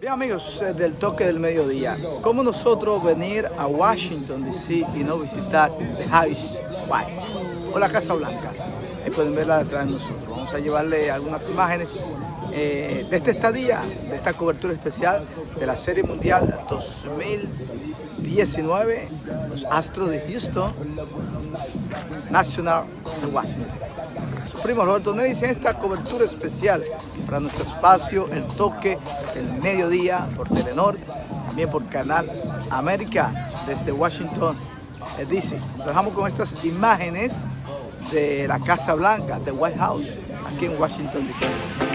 Bien amigos eh, del toque del mediodía, ¿cómo nosotros venir a Washington DC y no visitar The House White o la Casa Blanca? Ahí pueden verla detrás de nosotros. Vamos a llevarle algunas imágenes eh, de esta estadía, de esta cobertura especial de la Serie Mundial 2019, los Astros de Houston, National de Washington su primo Roberto Nelly en esta cobertura especial para nuestro espacio, el toque, el mediodía por Telenor, también por Canal América desde Washington DC. Nos dejamos con estas imágenes de la Casa Blanca, de White House, aquí en Washington DC.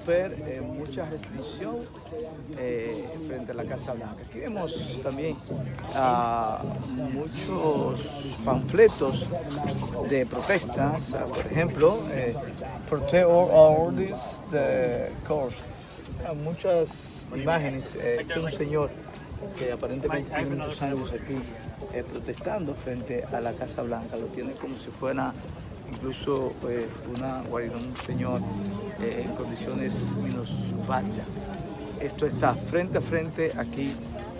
Ver, eh, mucha restricción eh, frente a la Casa Blanca. Aquí vemos también ah, muchos panfletos de protestas, por ejemplo, eh, Protect all the course. Ah, muchas imágenes, este es un señor que aparentemente tiene muchos años aquí protestando frente a la Casa Blanca, lo tiene como si fuera incluso pues, una guarida, un señor eh, en condiciones minusválidas. Esto está frente a frente aquí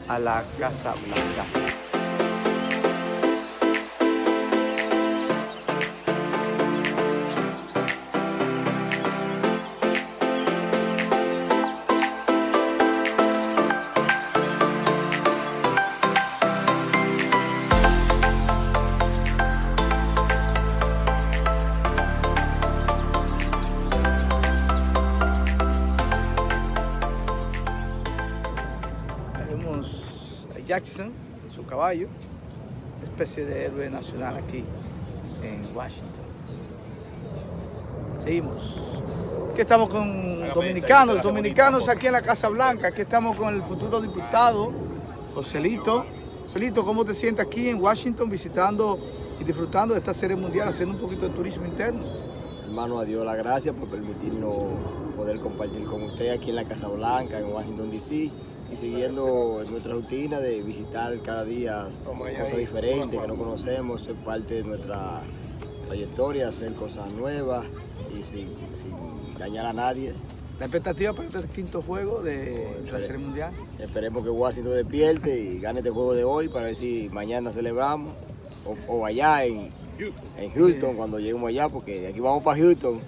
a la Casa Blanca. Jackson, su caballo, especie de héroe nacional aquí en Washington. Seguimos. Aquí estamos con dominicanos, dominicanos aquí en la Casa Blanca. Aquí estamos con el futuro diputado, Joselito. Joselito, ¿cómo te sientes aquí en Washington visitando y disfrutando de esta serie mundial, haciendo un poquito de turismo interno? hermano, a Dios la gracias por permitirnos poder compartir con usted aquí en la Casa Blanca, en Washington, D.C. y siguiendo nuestra rutina de visitar cada día cosas diferentes que no conocemos, ser parte de nuestra trayectoria, hacer cosas nuevas y sin, dañar a nadie. ¿La expectativa para este quinto juego de la Serie Mundial? Esperemos que Washington despierte y gane este juego de hoy para ver si mañana celebramos o, allá en, en Houston cuando lleguemos allá, porque de aquí vamos para Houston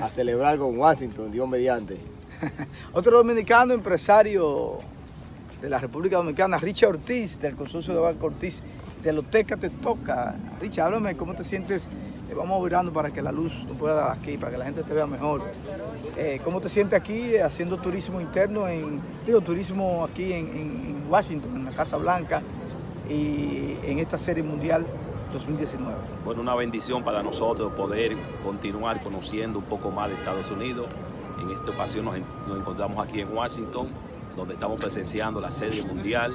a celebrar con Washington, Dios mediante. Otro dominicano empresario de la República Dominicana, Richard Ortiz, del consorcio de Banco Ortiz, de Loteca te toca. Richard, háblame cómo te sientes eh, vamos virando para que la luz nos pueda dar aquí, para que la gente te vea mejor. Eh, ¿Cómo te sientes aquí haciendo turismo interno, en, digo, turismo aquí en, Washington, en la Casa Blanca y en esta serie mundial 2019? Bueno, una bendición para nosotros poder continuar conociendo un poco más de Estados Unidos. En esta ocasión nos encontramos aquí en Washington, donde estamos presenciando la serie mundial.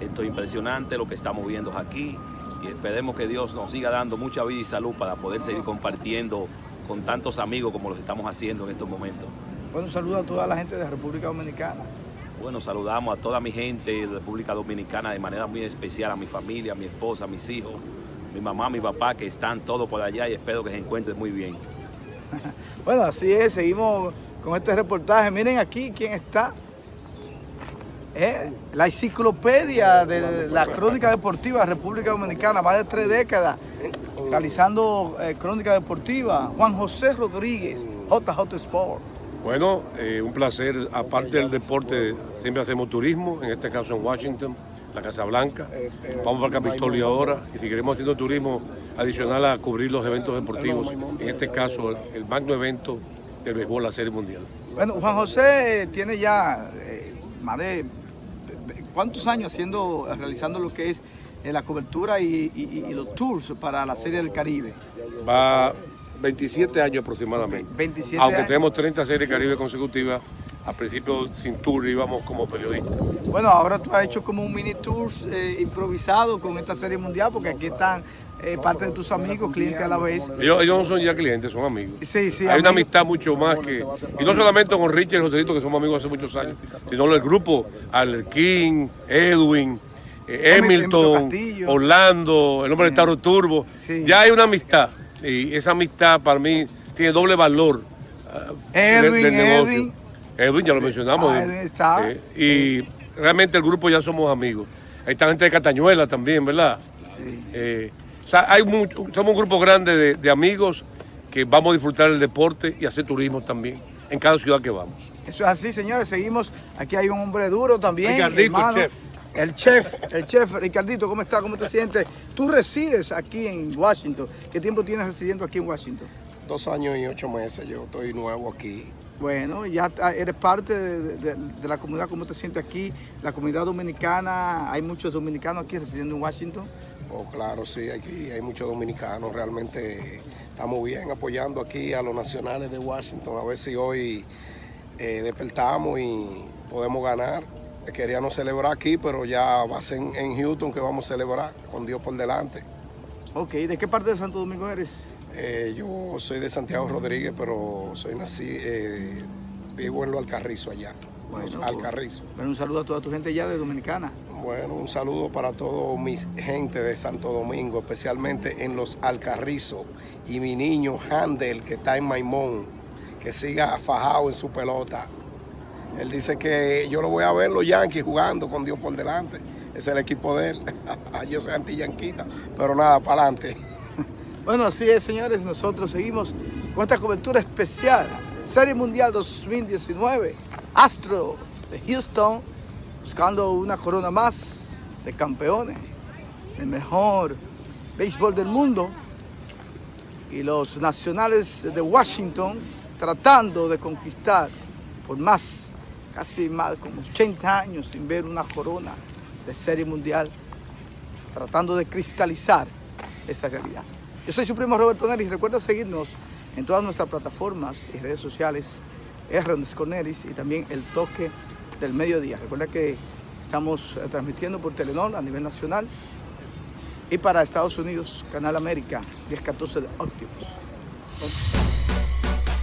Esto es impresionante lo que estamos viendo aquí y esperemos que Dios nos siga dando mucha vida y salud para poder seguir compartiendo con tantos amigos como los estamos haciendo en estos momentos. Bueno, saludo a toda la gente de República Dominicana. Bueno, saludamos a toda mi gente de República Dominicana de manera muy especial, a mi familia, a mi esposa, a mis hijos, mi mamá, mi papá, que están todos por allá y espero que se encuentren muy bien. bueno, así es, seguimos con este reportaje. Miren aquí quién está ¿Eh? la enciclopedia de la crónica deportiva de República Dominicana, más de tres décadas, realizando eh, crónica deportiva, Juan José Rodríguez, JJ Sport. Bueno, eh, un placer, aparte del deporte, siempre hacemos turismo, en este caso en Washington, la Casa Blanca, vamos para Capitolio ahora, y si queremos haciendo turismo adicional a cubrir los eventos deportivos, en este caso el magno evento del béisbol, la Serie Mundial. Bueno, Juan José tiene ya más de ¿Cuántos años haciendo, realizando lo que es eh, la cobertura y, los tours para la Serie del Caribe? Va 27 años aproximadamente. 27 Aunque tenemos 30 series Caribe consecutivas, al principio sin tour íbamos como periodistas. Bueno, ahora tú has hecho como un mini tour eh, improvisado con esta serie mundial, porque aquí están eh, parte de tus amigos, clientes a la vez. Ellos, no son ya clientes, son amigos. Sí, sí. Hay una amistad mucho más que... Y no solamente con Richard y Joselito, que somos amigos hace muchos años, sino el grupo, King, Edwin, eh, Hamilton, Orlando, el hombre de Taro Turbo. Ya hay una amistad. Y esa amistad para mí tiene doble valor uh, Edwin, del, negocio. Edwin. Edwin, ya lo mencionamos. Ah, Edwin está. Eh, y realmente el grupo ya somos amigos. Hay está gente de Catañuela también, ¿verdad? Sí hay somos un grupo grande de, amigos que vamos a disfrutar el deporte y hacer turismo también en cada ciudad que vamos. Eso es así, señores. Seguimos. Aquí hay un hombre duro también. Ricardito, el chef. El chef, el chef. Ricardito, ¿cómo estás? ¿Cómo te sientes? Tú resides aquí en Washington. ¿Qué tiempo tienes residiendo aquí en Washington? Dos años y ocho meses. Yo estoy nuevo aquí. Bueno, ya eres parte de, de la comunidad. ¿Cómo te sientes aquí? La comunidad dominicana. Hay muchos dominicanos aquí residiendo en Washington. Oh, claro, sí, aquí hay muchos dominicanos, realmente estamos bien apoyando aquí a los nacionales de Washington, a ver si hoy eh, despertamos y podemos ganar. Queríamos celebrar aquí, pero ya va a ser en, Houston que vamos a celebrar, con Dios por delante. Ok, ¿de qué parte de Santo Domingo eres? Eh, yo soy de Santiago Rodríguez, pero soy nací, eh, vivo en Lo Alcarrizo allá. Bueno, Alcarrizo. Bueno, un saludo a toda tu gente ya de Dominicana. Bueno, un saludo para toda mi gente de Santo Domingo, especialmente en los Alcarrizos y mi niño Handel que está en Maimón, que siga fajado en su pelota. Él dice que yo lo voy a ver los Yankees jugando con Dios por delante. Es el equipo de él. yo soy anti-yanquita, pero nada, para adelante. Bueno, así es, señores. Nosotros seguimos con esta cobertura especial. Serie Mundial 2019. Astro de Houston buscando una corona más de campeones, el mejor béisbol del mundo. Y los nacionales de Washington tratando de conquistar por más, casi más, como 80 años sin ver una corona de serie mundial, tratando de cristalizar esa realidad. Yo soy su primo Roberto Neris, recuerda seguirnos en todas nuestras plataformas y redes sociales R. Cornelis y también El Toque del Mediodía. Recuerda que estamos eh, transmitiendo por Telenor a nivel nacional y para Estados Unidos, Canal América 1014 de Optimus.